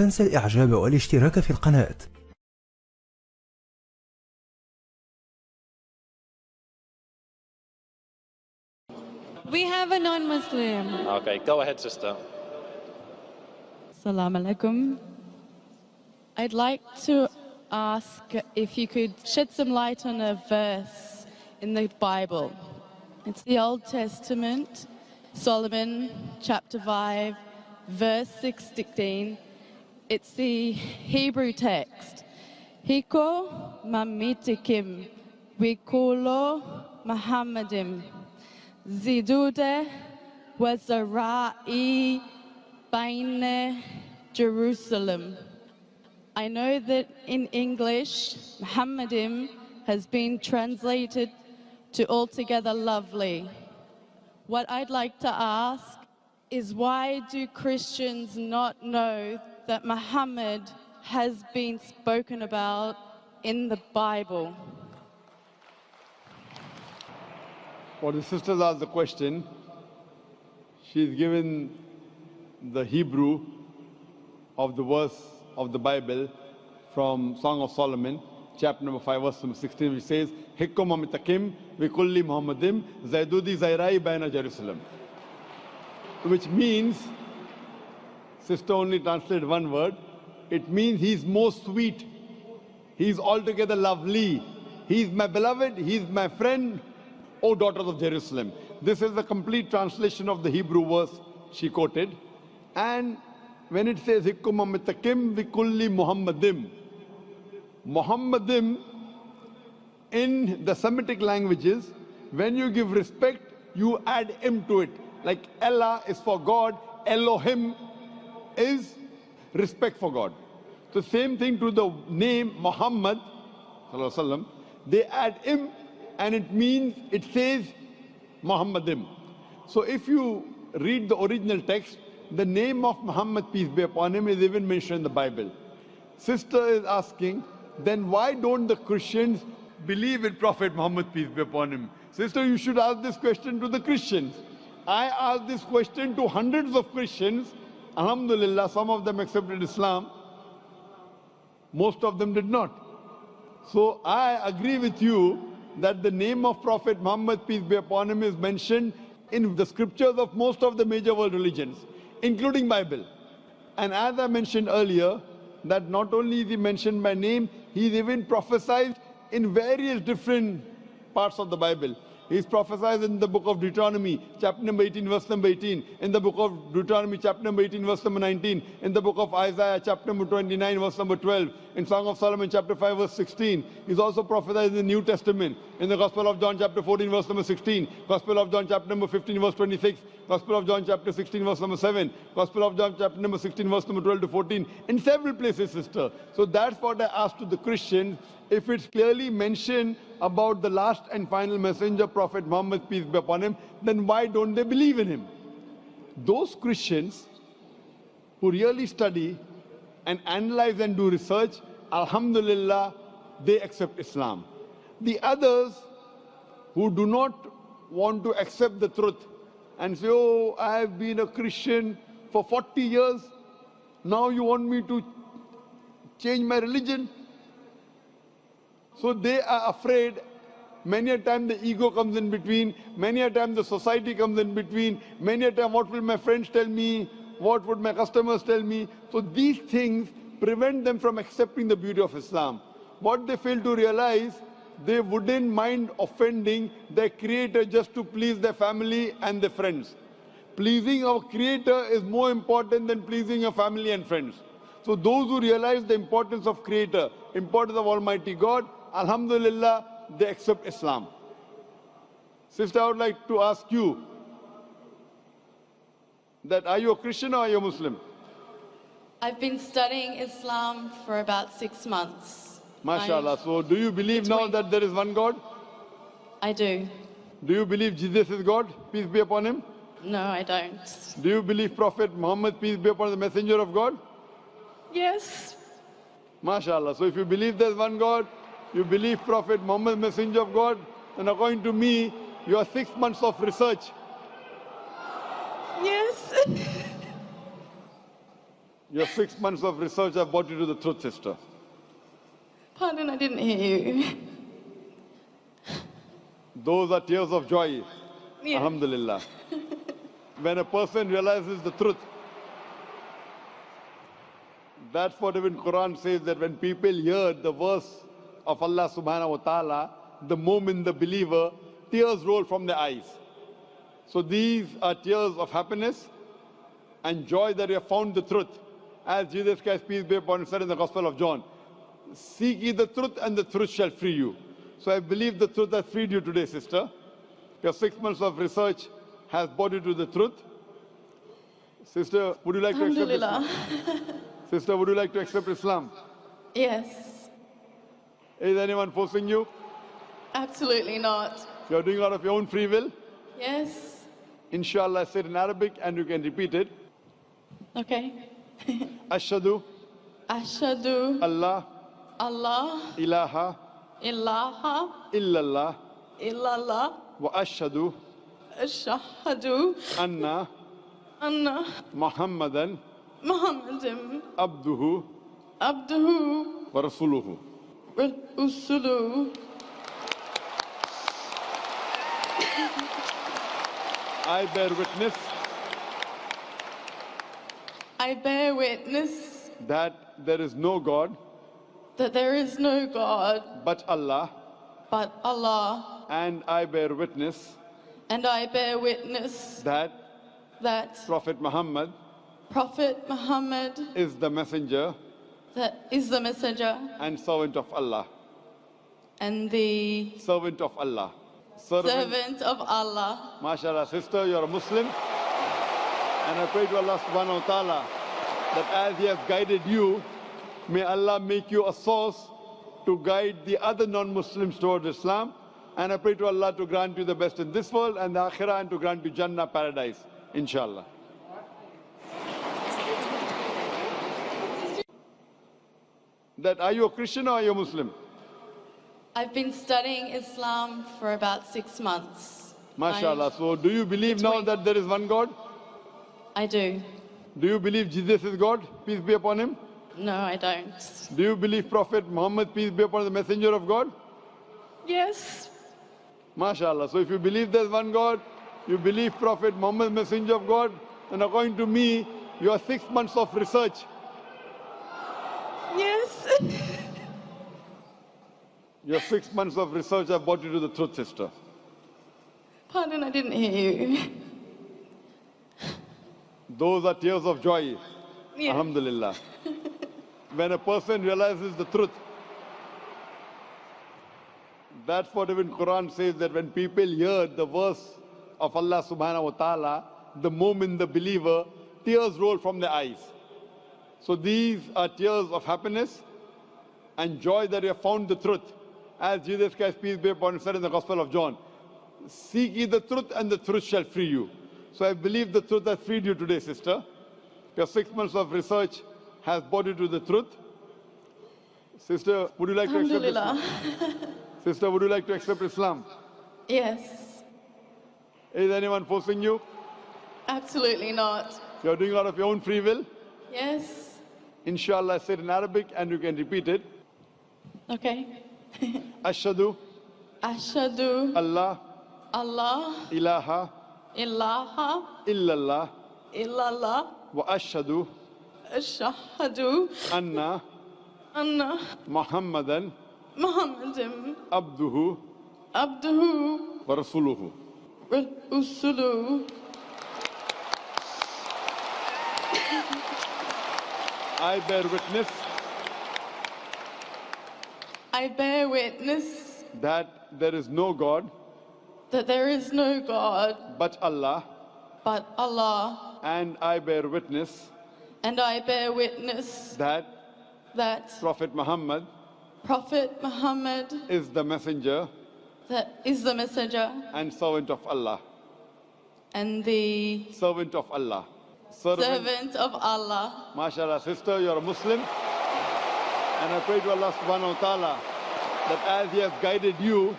تنسى الإعجاب والاشتراك في القناة We have a non-Muslim. Okay, go ahead, sister. Salam alaikum. I'd like to ask if you could shed some light on a verse in the Bible. It's the Old Testament, Solomon chapter 5, verse 16. It's the Hebrew text. Hiko mamitikim wikulo Muhammadim zidude wazarai baine Jerusalem. I know that in English, Muhammadim has been translated to altogether lovely. What I'd like to ask is why do Christians not know that Muhammad has been spoken about in the Bible? Well, the sisters asked the question. She's given the Hebrew of the verse of the Bible from Song of Solomon, chapter number 5, verse number 16, which says, Hikkum amitakim vikulli Muhammadim zaidudi zairai baina Jerusalem. Which means, sister only translated one word, it means he's most sweet. He's altogether lovely. He's my beloved. He's my friend. O daughters of Jerusalem. This is the complete translation of the Hebrew verse she quoted. And when it says, Hikkum amitakim vikulli Muhammadim, Muhammadim in the Semitic languages, when you give respect, you add M to it. Like Allah is for God, Elohim is respect for God. So same thing to the name Muhammad, they add im and it means, it says Muhammadim. So if you read the original text, the name of Muhammad, peace be upon him, is even mentioned in the Bible. Sister is asking, then why don't the Christians believe in Prophet Muhammad, peace be upon him? Sister, you should ask this question to the Christians. I asked this question to hundreds of Christians. Alhamdulillah, some of them accepted Islam. Most of them did not. So I agree with you that the name of Prophet Muhammad, peace be upon him, is mentioned in the scriptures of most of the major world religions, including Bible. And as I mentioned earlier, that not only is he mentioned by name, he is even prophesied in various different parts of the Bible. He's prophesied in the book of Deuteronomy, chapter number 18, verse number 18. In the book of Deuteronomy, chapter number 18, verse number 19. In the book of Isaiah, chapter number 29, verse number 12. In Song of Solomon, chapter 5, verse 16. He's also prophesied in the New Testament. In the Gospel of John, chapter 14, verse number 16. Gospel of John, chapter number 15, verse 26. Gospel of John, chapter 16, verse number 7. Gospel of John, chapter number 16, verse number 12 to 14. In several places, sister. So that's what I asked to the Christians. If it's clearly mentioned about the last and final messenger, Prophet Muhammad, peace be upon him, then why don't they believe in him? Those Christians who really study and analyze and do research, Alhamdulillah, they accept Islam. The others who do not want to accept the truth and say, oh, I have been a Christian for 40 years, now you want me to change my religion? So they are afraid. Many a time the ego comes in between. Many a time the society comes in between. Many a time what will my friends tell me? What would my customers tell me? So these things prevent them from accepting the beauty of Islam. What they fail to realize, they wouldn't mind offending their creator just to please their family and their friends. Pleasing our creator is more important than pleasing your family and friends. So those who realize the importance of creator, importance of Almighty God, Alhamdulillah, they accept Islam. Sister, I would like to ask you that are you a Christian or are you a Muslim? I've been studying Islam for about six months. MashaAllah. So do you believe now that there is one God? I do. Do you believe Jesus is God? Peace be upon him. No, I don't. Do you believe Prophet Muhammad, peace be upon him, the messenger of God? Yes. MashaAllah. So if you believe there's one God, you believe Prophet Muhammad, messenger of God, then according to me, you are six months of research. Yes. Your six months of research have brought you to the truth, sister. Pardon, I didn't hear you. Those are tears of joy. Yes. Alhamdulillah. when a person realizes the truth, that's what even Quran says that when people hear the verse of Allah subhanahu wa ta'ala, the moment the believer, tears roll from their eyes. So these are tears of happiness and joy that you have found the truth. As Jesus Christ, peace be upon him, said in the Gospel of John, Seek ye the truth and the truth shall free you. So I believe the truth has freed you today, sister. Your six months of research has brought you to the truth. Sister, would you like to accept Islam? Sister, would you like to accept Islam? Yes. Is anyone forcing you? Absolutely not. You're doing out of your own free will? Yes. Inshallah, I said in Arabic and you can repeat it. Okay. Ashadu Ashadu Allah Allah ilaha ilaha illallah illallah wa ashadu ashhadu anna anna Muhammadan Muhammadan abduhu abduhu wa rasuluhu. wa rusuluhu. I bear witness I bear witness that there is no God that there is no God but Allah but Allah, and I bear witness and I bear witness that that Prophet Muhammad Prophet Muhammad is the messenger that is the messenger and servant of Allah. and the Servant of Allah. Servant. servant of Allah. MashaAllah, sister, you're a Muslim. And I pray to Allah subhanahu wa ta'ala that as He has guided you, may Allah make you a source to guide the other non-Muslims towards Islam. And I pray to Allah to grant you the best in this world and the akhirah and to grant you Jannah paradise, inshallah. That are you a Christian or are you a Muslim? I've been studying Islam for about six months. MashaAllah. So do you believe now that there is one God? I do. Do you believe Jesus is God? Peace be upon him. No, I don't. Do you believe Prophet Muhammad, peace be upon him, the messenger of God? Yes. MashaAllah. So if you believe there's one God, you believe Prophet Muhammad, messenger of God, and according to me, your six months of research, Yes. your six months of research have brought you to the truth, sister. Pardon, I didn't hear you. Those are tears of joy. Yes. Alhamdulillah. when a person realizes the truth, that's what even Quran says that when people hear the verse of Allah subhanahu wa ta'ala, the moment the believer, tears roll from their eyes. So these are tears of happiness and joy that you have found the truth. As Jesus Christ, peace be upon him, said in the Gospel of John, Seek ye the truth and the truth shall free you. So I believe the truth has freed you today, sister. Your six months of research has brought you to the truth. Sister, would you like to accept Islam? Sister, would you like to accept Islam? Yes. Is anyone forcing you? Absolutely not. You're doing out of your own free will? Yes. Inshallah, I said in Arabic and you can repeat it. Okay. Ashadu Ashadu Allah Allah ilaha ilaha illallah illallah wa ashadu anna Muhammadan Muhammadan abduhu abduhu wa rasuluhu. wa rusuluhu. I bear witness I bear witness that there is no God that there is no God but Allah but Allah, and I bear witness and I bear witness that that Prophet Muhammad Prophet Muhammad is the messenger that is the messenger and servant of Allah. and the Servant of Allah. Servant. servant of Allah. MashaAllah, sister, you're a Muslim. And I pray to Allah subhanahu wa ta'ala that as He has guided you,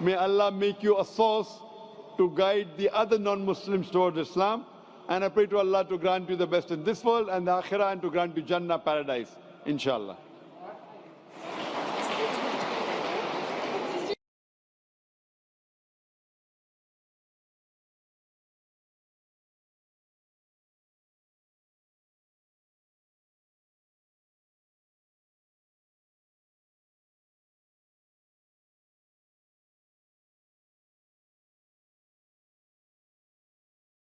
may Allah make you a source to guide the other non-Muslims towards Islam. And I pray to Allah to grant you the best in this world and the akhirah and to grant you Jannah paradise, inshallah.